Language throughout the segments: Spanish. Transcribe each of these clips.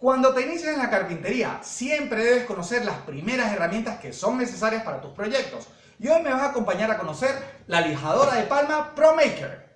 Cuando te inicias en la carpintería, siempre debes conocer las primeras herramientas que son necesarias para tus proyectos. Y hoy me vas a acompañar a conocer la lijadora de palma ProMaker.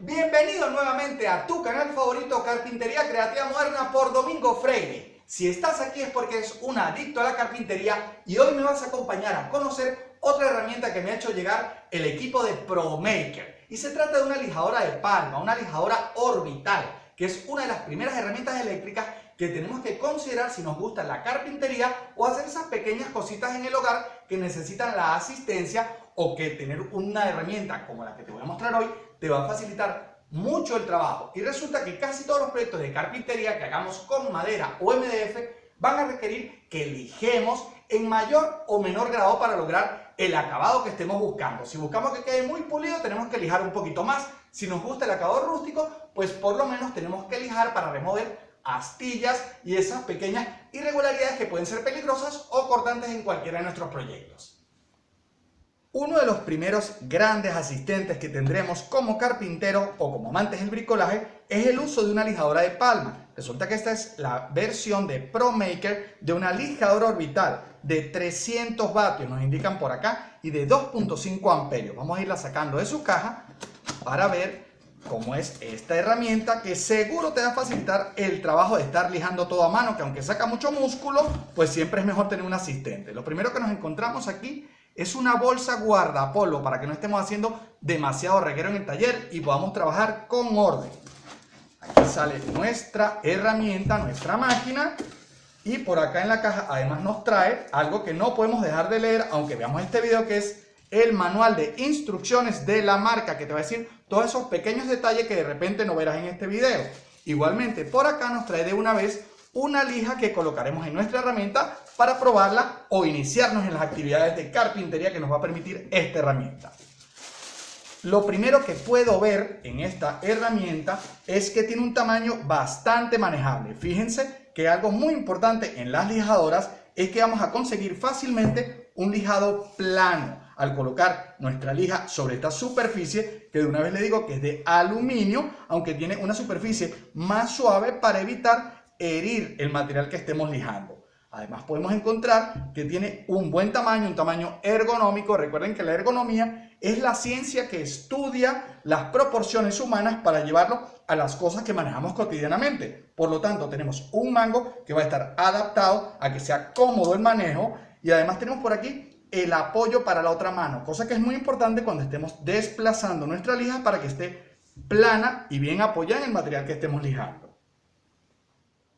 Bienvenido nuevamente a tu canal favorito Carpintería Creativa Moderna por Domingo Freire. Si estás aquí es porque eres un adicto a la carpintería y hoy me vas a acompañar a conocer otra herramienta que me ha hecho llegar el equipo de ProMaker. Y se trata de una lijadora de palma, una lijadora orbital, que es una de las primeras herramientas eléctricas que tenemos que considerar si nos gusta la carpintería o hacer esas pequeñas cositas en el hogar que necesitan la asistencia o que tener una herramienta como la que te voy a mostrar hoy te va a facilitar mucho el trabajo y resulta que casi todos los proyectos de carpintería que hagamos con madera o MDF van a requerir que lijemos en mayor o menor grado para lograr el acabado que estemos buscando. Si buscamos que quede muy pulido, tenemos que lijar un poquito más. Si nos gusta el acabado rústico, pues por lo menos tenemos que lijar para remover astillas y esas pequeñas irregularidades que pueden ser peligrosas o cortantes en cualquiera de nuestros proyectos. Uno de los primeros grandes asistentes que tendremos como carpintero o como amantes del bricolaje es el uso de una lijadora de palma. Resulta que esta es la versión de ProMaker de una lijadora orbital de 300 vatios, nos indican por acá, y de 2.5 amperios. Vamos a irla sacando de su caja para ver cómo es esta herramienta que seguro te va a facilitar el trabajo de estar lijando todo a mano, que aunque saca mucho músculo, pues siempre es mejor tener un asistente. Lo primero que nos encontramos aquí es una bolsa guardapolvo para que no estemos haciendo demasiado reguero en el taller y podamos trabajar con orden. Aquí sale nuestra herramienta, nuestra máquina. Y por acá en la caja además nos trae algo que no podemos dejar de leer, aunque veamos este video, que es el manual de instrucciones de la marca, que te va a decir todos esos pequeños detalles que de repente no verás en este video. Igualmente, por acá nos trae de una vez una lija que colocaremos en nuestra herramienta para probarla o iniciarnos en las actividades de carpintería que nos va a permitir esta herramienta. Lo primero que puedo ver en esta herramienta es que tiene un tamaño bastante manejable. Fíjense que algo muy importante en las lijadoras es que vamos a conseguir fácilmente un lijado plano al colocar nuestra lija sobre esta superficie que de una vez le digo que es de aluminio aunque tiene una superficie más suave para evitar herir el material que estemos lijando. Además podemos encontrar que tiene un buen tamaño, un tamaño ergonómico. Recuerden que la ergonomía es la ciencia que estudia las proporciones humanas para llevarlo a las cosas que manejamos cotidianamente. Por lo tanto, tenemos un mango que va a estar adaptado a que sea cómodo el manejo y además tenemos por aquí el apoyo para la otra mano, cosa que es muy importante cuando estemos desplazando nuestra lija para que esté plana y bien apoyada en el material que estemos lijando.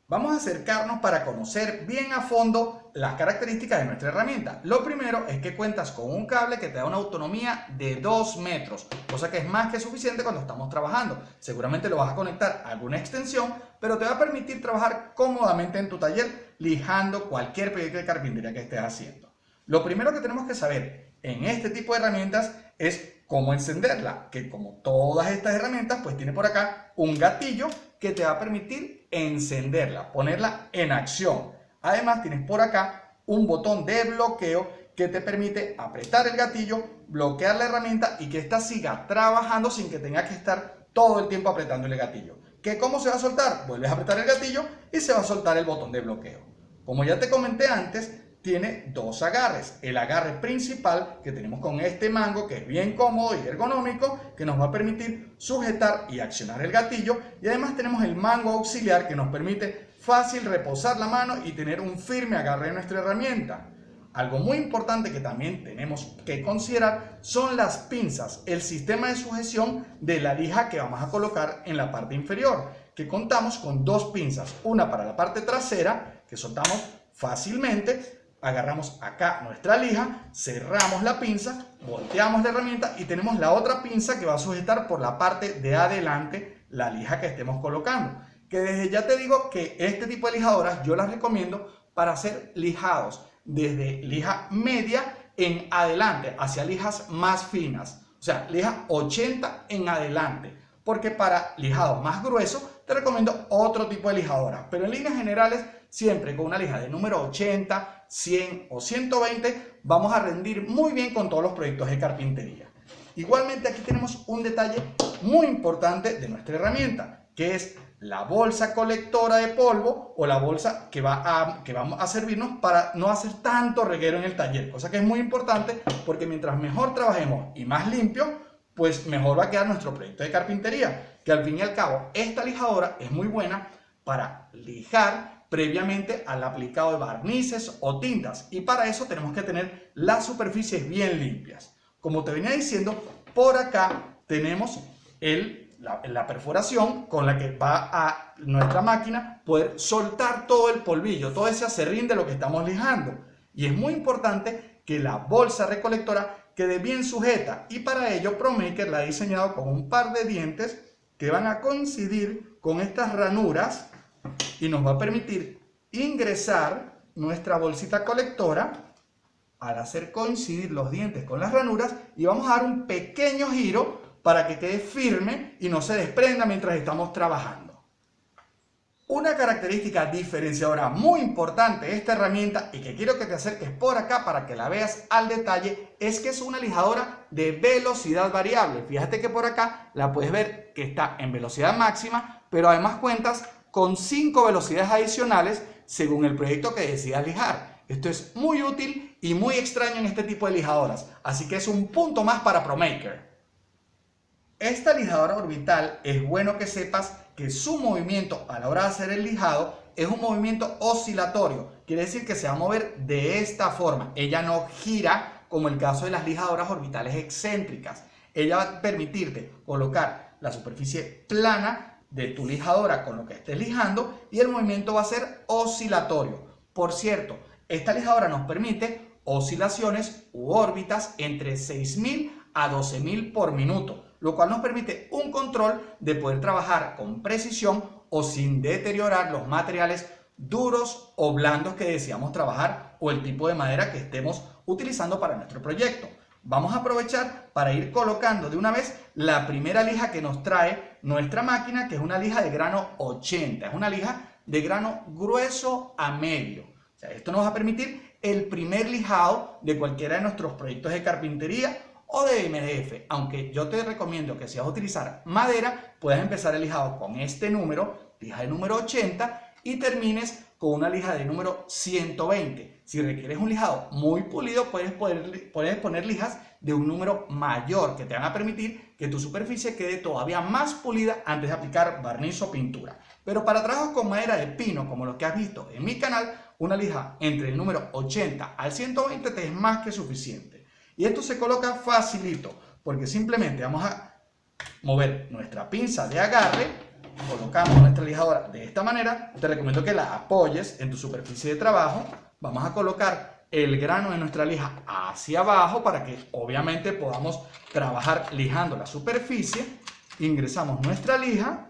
Vamos a acercarnos para conocer bien a fondo las características de nuestra herramienta. Lo primero es que cuentas con un cable que te da una autonomía de 2 metros, cosa que es más que suficiente cuando estamos trabajando. Seguramente lo vas a conectar a alguna extensión, pero te va a permitir trabajar cómodamente en tu taller lijando cualquier proyecto de carpintería que estés haciendo. Lo primero que tenemos que saber en este tipo de herramientas es cómo encenderla, que como todas estas herramientas, pues tiene por acá un gatillo que te va a permitir encenderla, ponerla en acción. Además tienes por acá un botón de bloqueo que te permite apretar el gatillo, bloquear la herramienta y que ésta siga trabajando sin que tenga que estar todo el tiempo apretando el gatillo. ¿Que ¿Cómo se va a soltar? Vuelves a apretar el gatillo y se va a soltar el botón de bloqueo. Como ya te comenté antes, tiene dos agarres. El agarre principal que tenemos con este mango que es bien cómodo y ergonómico que nos va a permitir sujetar y accionar el gatillo y además tenemos el mango auxiliar que nos permite fácil reposar la mano y tener un firme agarre en nuestra herramienta. Algo muy importante que también tenemos que considerar son las pinzas, el sistema de sujeción de la lija que vamos a colocar en la parte inferior, que contamos con dos pinzas, una para la parte trasera, que soltamos fácilmente, agarramos acá nuestra lija, cerramos la pinza, volteamos la herramienta y tenemos la otra pinza que va a sujetar por la parte de adelante la lija que estemos colocando. Que desde ya te digo que este tipo de lijadoras yo las recomiendo para hacer lijados desde lija media en adelante hacia lijas más finas. O sea, lija 80 en adelante. Porque para lijados más gruesos te recomiendo otro tipo de lijadoras. Pero en líneas generales siempre con una lija de número 80, 100 o 120, vamos a rendir muy bien con todos los proyectos de carpintería. Igualmente aquí tenemos un detalle muy importante de nuestra herramienta, que es la bolsa colectora de polvo o la bolsa que va a, que vamos a servirnos para no hacer tanto reguero en el taller, cosa que es muy importante porque mientras mejor trabajemos y más limpio, pues mejor va a quedar nuestro proyecto de carpintería, que al fin y al cabo esta lijadora es muy buena para lijar previamente al aplicado de barnices o tintas y para eso tenemos que tener las superficies bien limpias. Como te venía diciendo, por acá tenemos el la, perforación con la que va a nuestra máquina poder soltar todo el polvillo, todo ese acerrín de lo que estamos lijando. Y es muy importante que la bolsa recolectora quede bien sujeta y para ello ProMaker la ha diseñado con un par de dientes que van a coincidir con estas ranuras y nos va a permitir ingresar nuestra bolsita colectora al hacer coincidir los dientes con las ranuras y vamos a dar un pequeño giro para que quede firme y no se desprenda mientras estamos trabajando. Una característica diferenciadora muy importante de esta herramienta y que quiero que te acerques por acá para que la veas al detalle es que es una lijadora de velocidad variable. Fíjate que por acá la puedes ver que está en velocidad máxima, pero además cuentas con 5 velocidades adicionales según el proyecto que decidas lijar. Esto es muy útil y muy extraño en este tipo de lijadoras, así que es un punto más para ProMaker. Esta lijadora orbital es bueno que sepas que su movimiento a la hora de hacer el lijado es un movimiento oscilatorio. Quiere decir que se va a mover de esta forma. Ella no gira como el caso de las lijadoras orbitales excéntricas. Ella va a permitirte colocar la superficie plana de tu lijadora con lo que estés lijando y el movimiento va a ser oscilatorio. Por cierto, esta lijadora nos permite oscilaciones u órbitas entre 6000 a 12.000 por minuto, lo cual nos permite un control de poder trabajar con precisión o sin deteriorar los materiales duros o blandos que deseamos trabajar o el tipo de madera que estemos utilizando para nuestro proyecto. Vamos a aprovechar para ir colocando de una vez la primera lija que nos trae nuestra máquina, que es una lija de grano 80, es una lija de grano grueso a medio. esto nos va a permitir el primer lijado de cualquiera de nuestros proyectos de carpintería o de MDF, aunque yo te recomiendo que si vas a utilizar madera, puedas empezar el lijado con este número, lija de número 80, y termines con una lija de número 120. Si requieres un lijado muy pulido, puedes, puedes poner lijas de un número mayor que te van a permitir que tu superficie quede todavía más pulida antes de aplicar barniz o pintura. Pero para trabajos con madera de pino, como los que has visto en mi canal, una lija entre el número 80 al 120 te es más que suficiente. Y esto se coloca facilito, porque simplemente vamos a mover nuestra pinza de agarre, colocamos nuestra lijadora de esta manera, te recomiendo que la apoyes en tu superficie de trabajo, vamos a colocar el grano de nuestra lija hacia abajo para que obviamente podamos trabajar lijando la superficie, ingresamos nuestra lija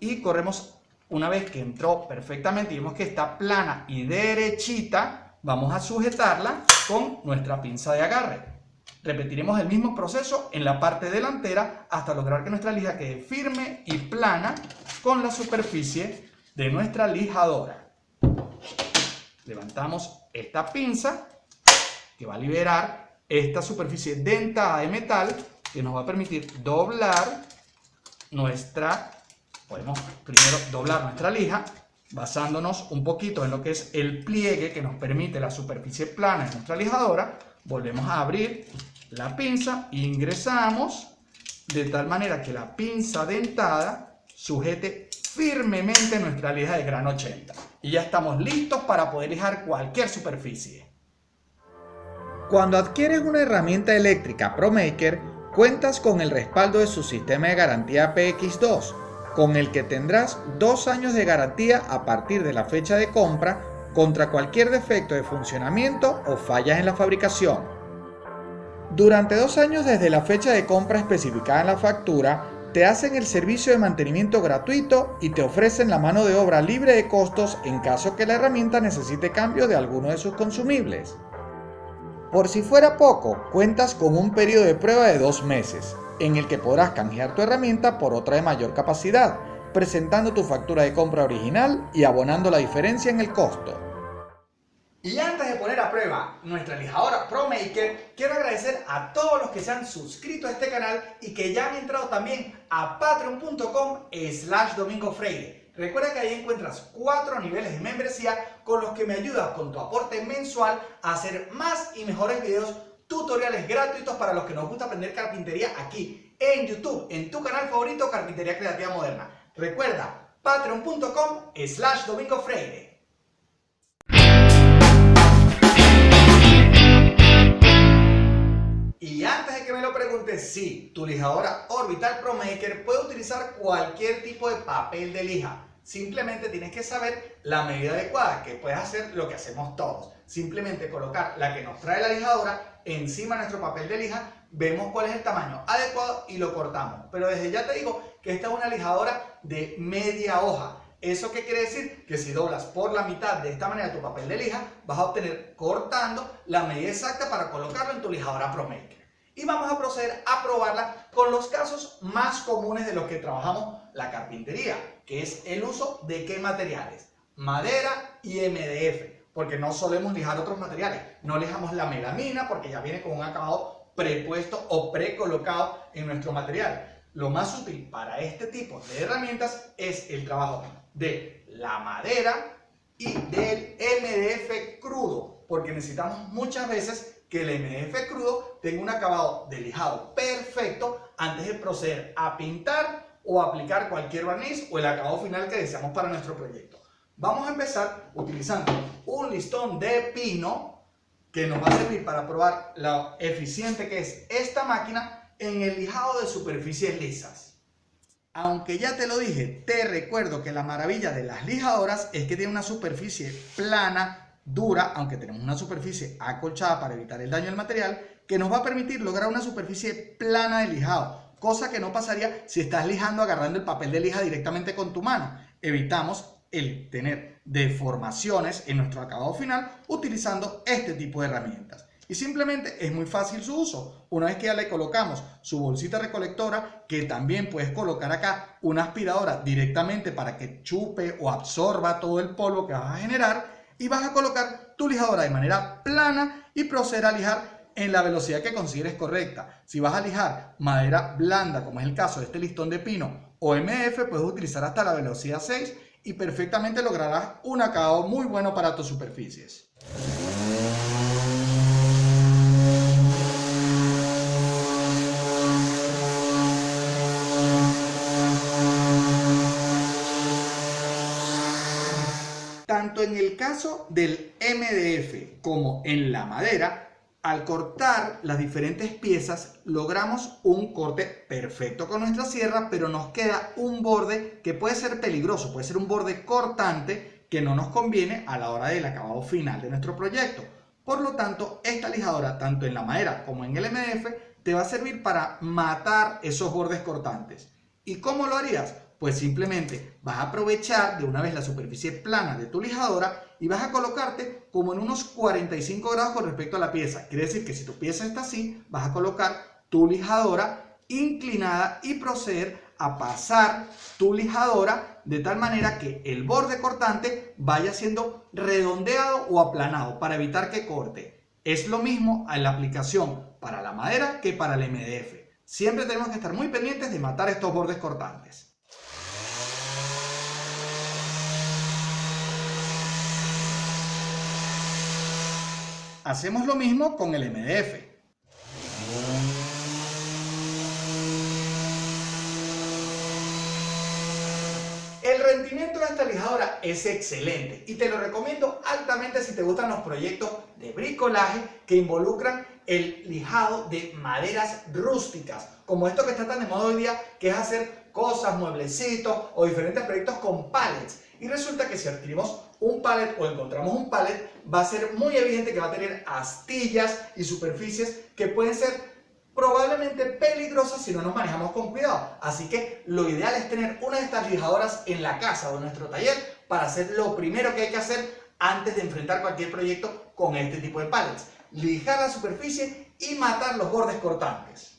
y corremos una vez que entró perfectamente y vemos que está plana y derechita, vamos a sujetarla con nuestra pinza de agarre. Repetiremos el mismo proceso en la parte delantera hasta lograr que nuestra lija quede firme y plana con la superficie de nuestra lijadora. Levantamos esta pinza que va a liberar esta superficie dentada de metal que nos va a permitir doblar nuestra, podemos primero doblar nuestra lija basándonos un poquito en lo que es el pliegue que nos permite la superficie plana en nuestra lijadora, volvemos a abrir la pinza, ingresamos de tal manera que la pinza dentada sujete firmemente nuestra lija de grano 80. Y ya estamos listos para poder lijar cualquier superficie. Cuando adquieres una herramienta eléctrica ProMaker, cuentas con el respaldo de su sistema de garantía PX2, con el que tendrás dos años de garantía a partir de la fecha de compra contra cualquier defecto de funcionamiento o fallas en la fabricación. Durante dos años desde la fecha de compra especificada en la factura, te hacen el servicio de mantenimiento gratuito y te ofrecen la mano de obra libre de costos en caso que la herramienta necesite cambio de alguno de sus consumibles. Por si fuera poco, cuentas con un periodo de prueba de dos meses, en el que podrás canjear tu herramienta por otra de mayor capacidad, presentando tu factura de compra original y abonando la diferencia en el costo. Y antes de poner a prueba nuestra lijadora ProMaker, quiero agradecer a todos los que se han suscrito a este canal y que ya han entrado también a patreon.com slash domingo freire. Recuerda que ahí encuentras cuatro niveles de membresía con los que me ayudas con tu aporte mensual a hacer más y mejores videos, tutoriales gratuitos para los que nos gusta aprender carpintería aquí en YouTube, en tu canal favorito Carpintería Creativa Moderna. Recuerda, patreon.com slash domingo freire. Y antes de que me lo preguntes, sí, tu lijadora Orbital Pro Maker puede utilizar cualquier tipo de papel de lija. Simplemente tienes que saber la medida adecuada, que puedes hacer lo que hacemos todos. Simplemente colocar la que nos trae la lijadora encima de nuestro papel de lija, vemos cuál es el tamaño adecuado y lo cortamos. Pero desde ya te digo que esta es una lijadora de media hoja. ¿Eso qué quiere decir? Que si doblas por la mitad de esta manera tu papel de lija, vas a obtener cortando la medida exacta para colocarlo en tu lijadora ProMaker. Y vamos a proceder a probarla con los casos más comunes de los que trabajamos la carpintería, que es el uso de qué materiales, madera y MDF, porque no solemos lijar otros materiales, no lijamos la melamina porque ya viene con un acabado prepuesto o precolocado en nuestro material. Lo más útil para este tipo de herramientas es el trabajo de la madera y del MDF crudo, porque necesitamos muchas veces que el MDF crudo tenga un acabado de lijado perfecto antes de proceder a pintar o aplicar cualquier barniz o el acabado final que deseamos para nuestro proyecto. Vamos a empezar utilizando un listón de pino que nos va a servir para probar lo eficiente que es esta máquina en el lijado de superficies lisas. Aunque ya te lo dije, te recuerdo que la maravilla de las lijadoras es que tiene una superficie plana, dura, aunque tenemos una superficie acolchada para evitar el daño del material, que nos va a permitir lograr una superficie plana de lijado, cosa que no pasaría si estás lijando agarrando el papel de lija directamente con tu mano. Evitamos el tener deformaciones en nuestro acabado final utilizando este tipo de herramientas. Y simplemente es muy fácil su uso. Una vez que ya le colocamos su bolsita recolectora, que también puedes colocar acá una aspiradora directamente para que chupe o absorba todo el polvo que vas a generar, y vas a colocar tu lijadora de manera plana y proceder a lijar en la velocidad que consideres correcta. Si vas a lijar madera blanda, como es el caso de este listón de pino o MF, puedes utilizar hasta la velocidad 6 y perfectamente lograrás un acabado muy bueno para tus superficies. Tanto en el caso del MDF como en la madera, al cortar las diferentes piezas logramos un corte perfecto con nuestra sierra, pero nos queda un borde que puede ser peligroso, puede ser un borde cortante que no nos conviene a la hora del acabado final de nuestro proyecto. Por lo tanto, esta lijadora, tanto en la madera como en el MDF, te va a servir para matar esos bordes cortantes. ¿Y cómo lo harías? Pues simplemente vas a aprovechar de una vez la superficie plana de tu lijadora y vas a colocarte como en unos 45 grados con respecto a la pieza. Quiere decir que si tu pieza está así, vas a colocar tu lijadora inclinada y proceder a pasar tu lijadora de tal manera que el borde cortante vaya siendo redondeado o aplanado para evitar que corte. Es lo mismo en la aplicación para la madera que para el MDF. Siempre tenemos que estar muy pendientes de matar estos bordes cortantes. Hacemos lo mismo con el MDF. El rendimiento de esta lijadora es excelente y te lo recomiendo altamente si te gustan los proyectos de bricolaje que involucran el lijado de maderas rústicas, como esto que está tan de moda hoy día, que es hacer cosas, mueblecitos o diferentes proyectos con pallets. Y resulta que si adquirimos un pallet o encontramos un pallet, va a ser muy evidente que va a tener astillas y superficies que pueden ser probablemente peligrosas si no nos manejamos con cuidado. Así que lo ideal es tener una de estas lijadoras en la casa o en nuestro taller para hacer lo primero que hay que hacer antes de enfrentar cualquier proyecto con este tipo de pallets. Lijar la superficie y matar los bordes cortantes.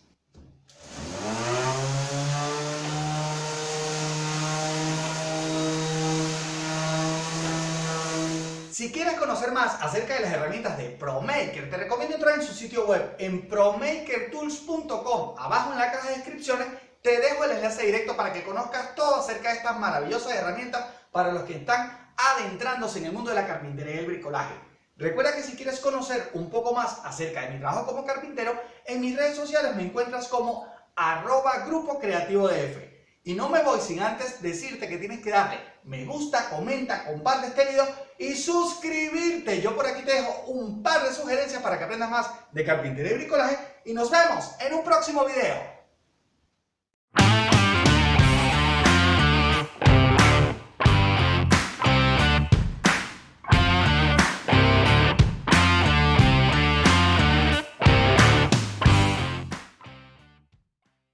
Si quieres conocer más acerca de las herramientas de ProMaker, te recomiendo entrar en su sitio web en promakertools.com. Abajo en la caja de descripciones te dejo el enlace directo para que conozcas todo acerca de estas maravillosas herramientas para los que están adentrándose en el mundo de la carpintería y el bricolaje. Recuerda que si quieres conocer un poco más acerca de mi trabajo como carpintero, en mis redes sociales me encuentras como arroba grupo creativo DF. Y no me voy sin antes decirte que tienes que darle me gusta, comenta, comparte este video y suscribirte. Yo por aquí te dejo un par de sugerencias para que aprendas más de carpintería y bricolaje y nos vemos en un próximo video.